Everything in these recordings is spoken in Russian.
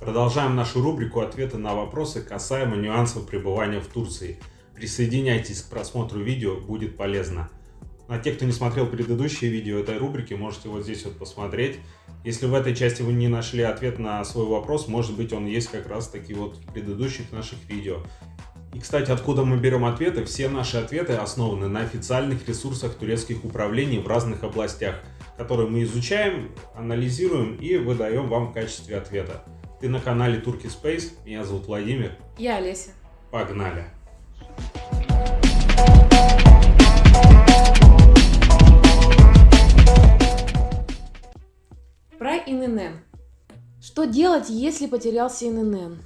Продолжаем нашу рубрику «Ответы на вопросы касаемо нюансов пребывания в Турции». Присоединяйтесь к просмотру видео, будет полезно. На тех, кто не смотрел предыдущие видео этой рубрики, можете вот здесь вот посмотреть. Если в этой части вы не нашли ответ на свой вопрос, может быть он есть как раз таки вот в предыдущих наших видео. И, кстати, откуда мы берем ответы? Все наши ответы основаны на официальных ресурсах турецких управлений в разных областях, которые мы изучаем, анализируем и выдаем вам в качестве ответа. Ты на канале Turkey Space. Меня зовут Владимир. Я Олеся. Погнали. Про ИНН. Что делать, если потерялся ИНН?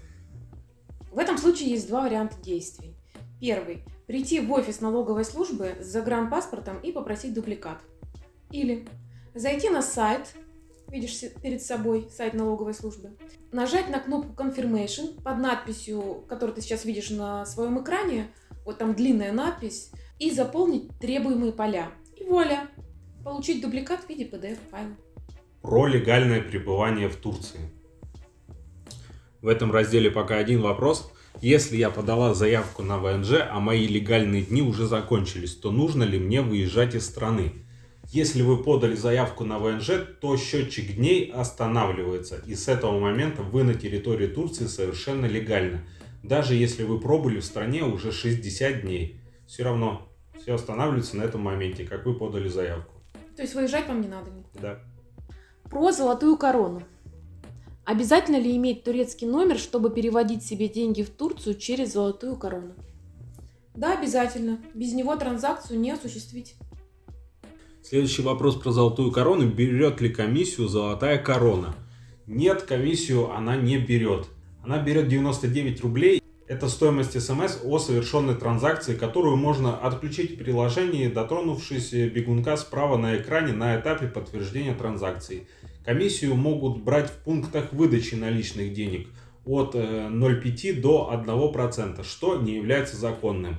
В этом случае есть два варианта действий. Первый. Прийти в офис налоговой службы с загранпаспортом и попросить дубликат. Или зайти на сайт видишь перед собой сайт налоговой службы, нажать на кнопку Confirmation под надписью, которую ты сейчас видишь на своем экране, вот там длинная надпись, и заполнить требуемые поля. И вуаля! Получить дубликат в виде PDF-файла. Про легальное пребывание в Турции. В этом разделе пока один вопрос. Если я подала заявку на ВНЖ, а мои легальные дни уже закончились, то нужно ли мне выезжать из страны? Если вы подали заявку на ВНЖ, то счетчик дней останавливается. И с этого момента вы на территории Турции совершенно легально. Даже если вы пробыли в стране уже 60 дней. Все равно все останавливается на этом моменте, как вы подали заявку. То есть выезжать вам не надо никуда? Да. Про золотую корону. Обязательно ли иметь турецкий номер, чтобы переводить себе деньги в Турцию через золотую корону? Да, обязательно. Без него транзакцию не осуществить. Следующий вопрос про золотую корону. Берет ли комиссию золотая корона? Нет, комиссию она не берет. Она берет 99 рублей. Это стоимость смс о совершенной транзакции, которую можно отключить в приложении, дотронувшись бегунка справа на экране на этапе подтверждения транзакции. Комиссию могут брать в пунктах выдачи наличных денег от 0,5 э, до 1%, что не является законным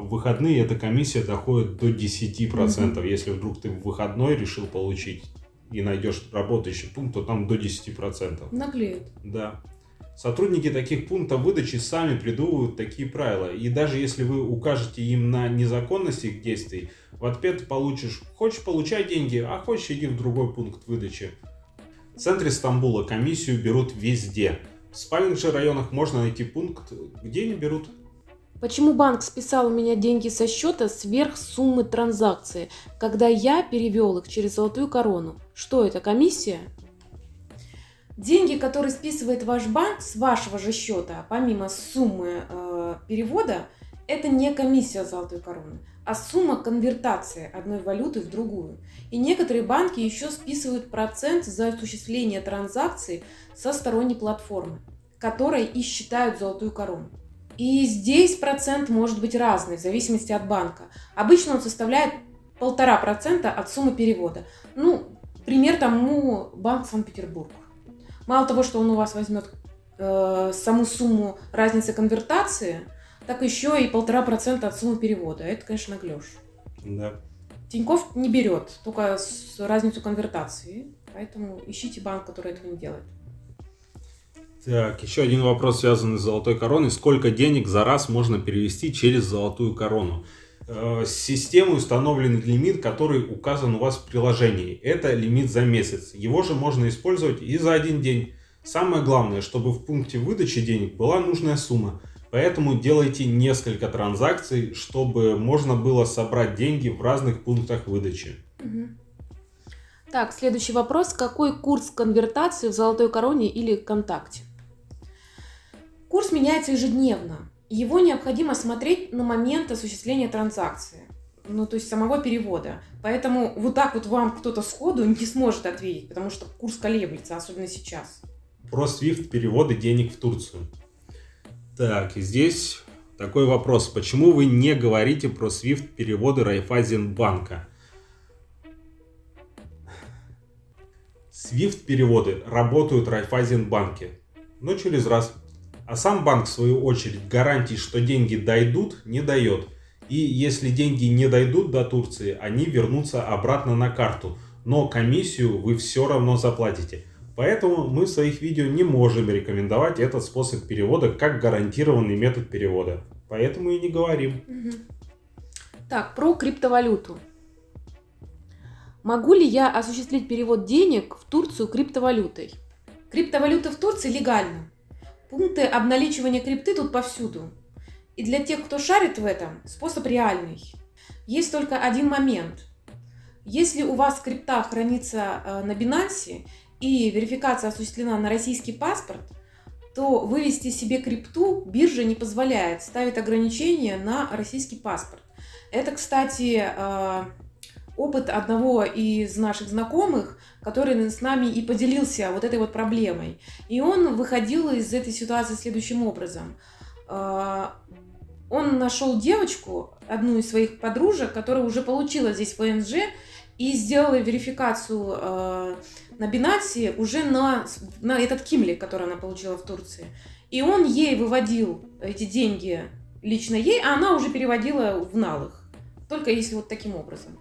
в выходные эта комиссия доходит до 10%. Mm-hmm. Если вдруг ты в выходной решил получить и найдешь работающий пункт, то там до 10%. Наглеют. Да. Сотрудники таких пунктов выдачи сами придумывают такие правила. И даже если вы укажете им на незаконность их действий, в ответ получишь, хочешь получай деньги, а хочешь иди в другой пункт выдачи. В центре Стамбула комиссию берут везде. В спальных же районах можно найти пункт, где не берут. Почему банк списал у меня деньги со счета сверх суммы транзакции, когда я перевел их через золотую корону? Что это, комиссия? Деньги, которые списывает ваш банк с вашего же счета, помимо суммы э, перевода, это не комиссия золотой короны, а сумма конвертации одной валюты в другую. И некоторые банки еще списывают процент за осуществление транзакций со сторонней платформы, которой и считают золотую корону. И здесь процент может быть разный, в зависимости от банка. Обычно он составляет полтора процента от суммы перевода. Ну, пример тому Банк Санкт-Петербург. Мало того, что он у вас возьмет э, саму сумму разницы конвертации, так еще и полтора процента от суммы перевода. Это, конечно, наглешь. Да. Тиньков не берет, только разницу конвертации. Поэтому ищите банк, который этого не делает. Так, еще один вопрос, связанный с золотой короной. Сколько денег за раз можно перевести через золотую корону? Э, с системой установлен лимит, который указан у вас в приложении. Это лимит за месяц. Его же можно использовать и за один день. Самое главное, чтобы в пункте выдачи денег была нужная сумма. Поэтому делайте несколько транзакций, чтобы можно было собрать деньги в разных пунктах выдачи. Так, следующий вопрос. Какой курс конвертации в золотой короне или контакте? Курс меняется ежедневно. Его необходимо смотреть на момент осуществления транзакции, ну то есть самого перевода. Поэтому вот так вот вам кто-то сходу не сможет ответить, потому что курс колеблется, особенно сейчас. Про SWIFT переводы денег в Турцию. Так, и здесь такой вопрос. Почему вы не говорите про SWIFT переводы Райфайзенбанка? SWIFT переводы работают в Райфайзенбанке, но через раз. А сам банк, в свою очередь, гарантий, что деньги дойдут, не дает. И если деньги не дойдут до Турции, они вернутся обратно на карту. Но комиссию вы все равно заплатите. Поэтому мы в своих видео не можем рекомендовать этот способ перевода как гарантированный метод перевода. Поэтому и не говорим. Так, про криптовалюту. Могу ли я осуществить перевод денег в Турцию криптовалютой? Криптовалюта в Турции легальна. Пункты обналичивания крипты тут повсюду. И для тех, кто шарит в этом, способ реальный. Есть только один момент. Если у вас крипта хранится э, на Binance и верификация осуществлена на российский паспорт, то вывести себе крипту биржа не позволяет, ставит ограничения на российский паспорт. Это, кстати, э, опыт одного из наших знакомых, который с нами и поделился вот этой вот проблемой. И он выходил из этой ситуации следующим образом. А, он нашел девочку, одну из своих подружек, которая уже получила здесь ВНЖ и сделала верификацию э, на Binance уже на, на этот кимлик, который она получила в Турции. И он ей выводил эти деньги лично ей, а она уже переводила в налых. Только если вот таким образом.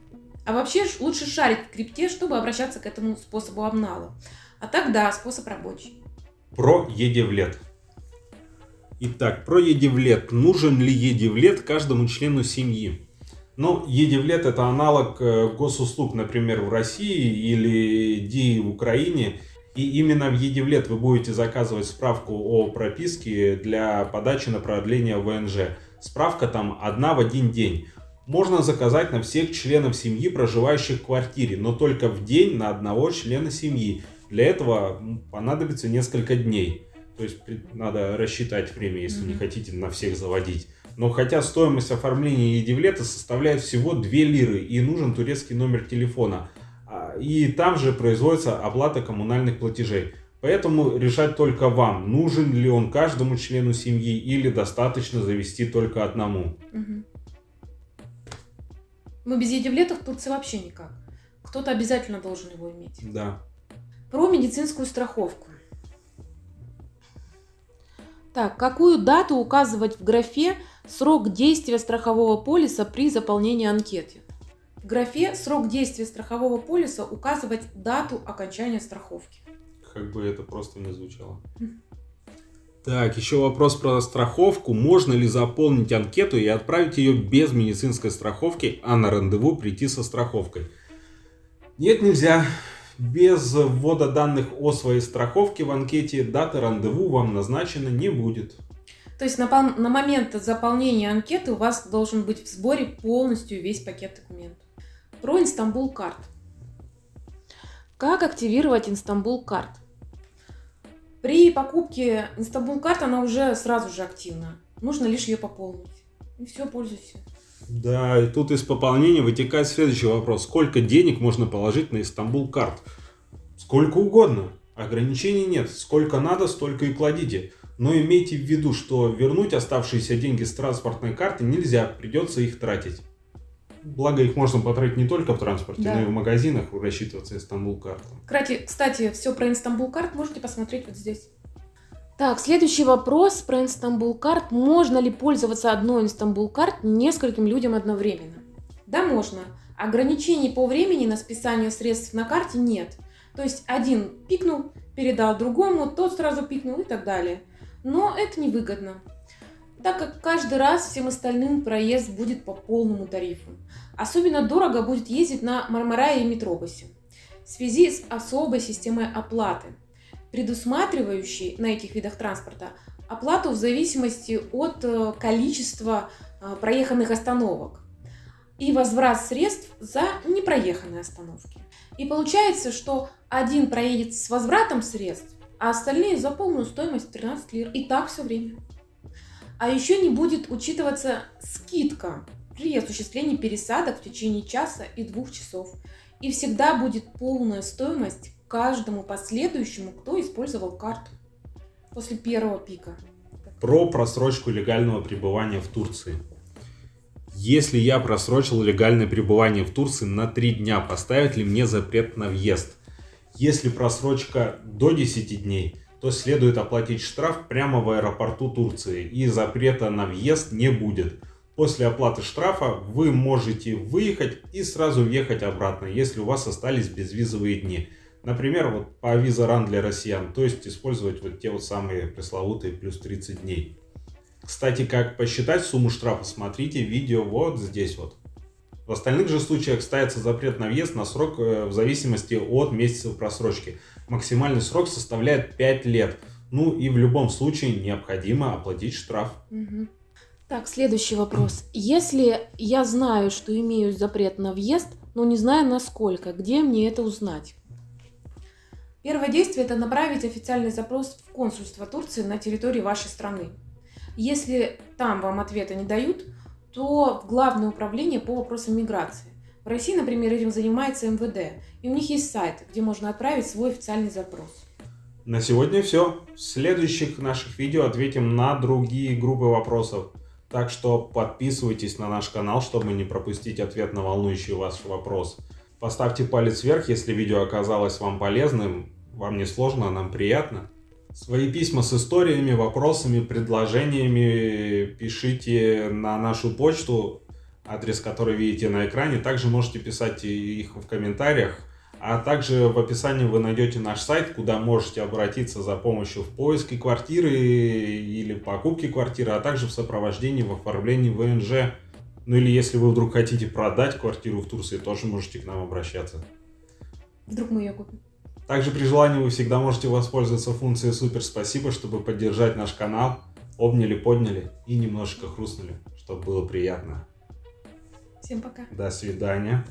А вообще лучше шарить в крипте, чтобы обращаться к этому способу обнала. А так да, способ рабочий. Про едевлет. Итак, про едевлет. Нужен ли едевлет каждому члену семьи? Ну, едевлет это аналог э, госуслуг, например, в России или ДИ в Украине. И именно в Едевлет вы будете заказывать справку о прописке для подачи на продление ВНЖ. Справка там одна в один день можно заказать на всех членов семьи, проживающих в квартире, но только в день на одного члена семьи. Для этого понадобится несколько дней. То есть надо рассчитать время, если mm-hmm. не хотите на всех заводить. Но хотя стоимость оформления едивлета составляет всего 2 лиры и нужен турецкий номер телефона. А, и там же производится оплата коммунальных платежей. Поэтому решать только вам, нужен ли он каждому члену семьи или достаточно завести только одному. Угу. Мы без едивлета в Турции вообще никак. Кто-то обязательно должен его иметь. Да. Про медицинскую страховку. Так, какую дату указывать в графе срок действия страхового полиса при заполнении анкеты? В графе срок действия страхового полиса указывать дату окончания страховки. Как бы это просто не звучало. Так, еще вопрос про страховку. Можно ли заполнить анкету и отправить ее без медицинской страховки, а на рандеву прийти со страховкой? Нет, нельзя. Без ввода данных о своей страховке в анкете дата рандеву вам назначена не будет. То есть на, на момент заполнения анкеты у вас должен быть в сборе полностью весь пакет документов. Про İstanbulkart. Как активировать İstanbulkart? При покупке İstanbulkart она уже сразу же активна. Нужно лишь ее пополнить. И все, пользуйся. Да, и тут из пополнения вытекает следующий вопрос. Сколько денег можно положить на Истанбул карт? Сколько угодно. Ограничений нет. Сколько надо, столько и кладите. Но имейте в виду, что вернуть оставшиеся деньги с транспортной карты нельзя. Придется их тратить. Благо их можно потратить не только в транспорте, да. но и в магазинах рассчитываться Истанбул картом. Кстати, кстати, все про Истанбул карт можете посмотреть вот здесь. Так, следующий вопрос про Инстамбул карт. Можно ли пользоваться одной Инстамбул карт нескольким людям одновременно? Да, можно. Ограничений по времени на списание средств на карте нет. То есть один пикнул, передал другому, тот сразу пикнул и так далее. Но это невыгодно так как каждый раз всем остальным проезд будет по полному тарифу. Особенно дорого будет ездить на Мармарае и Метробусе в связи с особой системой оплаты, предусматривающей на этих видах транспорта оплату в зависимости от э, количества э, проеханных остановок и возврат средств за непроеханные остановки. И получается, что один проедет с возвратом средств, а остальные за полную стоимость 13 лир. И так все время. А еще не будет учитываться скидка при осуществлении пересадок в течение часа и двух часов. И всегда будет полная стоимость каждому последующему, кто использовал карту после первого пика. Про просрочку легального пребывания в Турции. Если я просрочил легальное пребывание в Турции на 3 дня, поставят ли мне запрет на въезд? Если просрочка до 10 дней, то следует оплатить штраф прямо в аэропорту Турции и запрета на въезд не будет. После оплаты штрафа вы можете выехать и сразу въехать обратно, если у вас остались безвизовые дни. Например, вот по виза ран для россиян, то есть использовать вот те вот самые пресловутые плюс 30 дней. Кстати, как посчитать сумму штрафа, смотрите видео вот здесь вот. В остальных же случаях ставится запрет на въезд на срок э, в зависимости от месяцев просрочки. Максимальный срок составляет 5 лет. Ну и в любом случае необходимо оплатить штраф. Угу. Так, следующий вопрос. Если я знаю, что имею запрет на въезд, но не знаю насколько, где мне это узнать? Первое действие – это направить официальный запрос в консульство Турции на территории вашей страны. Если там вам ответа не дают, то в Главное управление по вопросам миграции. В России, например, этим занимается МВД, и у них есть сайт, где можно отправить свой официальный запрос. На сегодня все. В следующих наших видео ответим на другие группы вопросов. Так что подписывайтесь на наш канал, чтобы не пропустить ответ на волнующий вас вопрос. Поставьте палец вверх, если видео оказалось вам полезным. Вам не сложно, а нам приятно. Свои письма с историями, вопросами, предложениями пишите на нашу почту, адрес который видите на экране. Также можете писать их в комментариях. А также в описании вы найдете наш сайт, куда можете обратиться за помощью в поиске квартиры или покупке квартиры, а также в сопровождении в оформлении ВНЖ. Ну или если вы вдруг хотите продать квартиру в Турции, тоже можете к нам обращаться. Вдруг мы ее купим. Также при желании вы всегда можете воспользоваться функцией «Супер спасибо», чтобы поддержать наш канал. Обняли, подняли и немножечко хрустнули, чтобы было приятно. Всем пока. До свидания.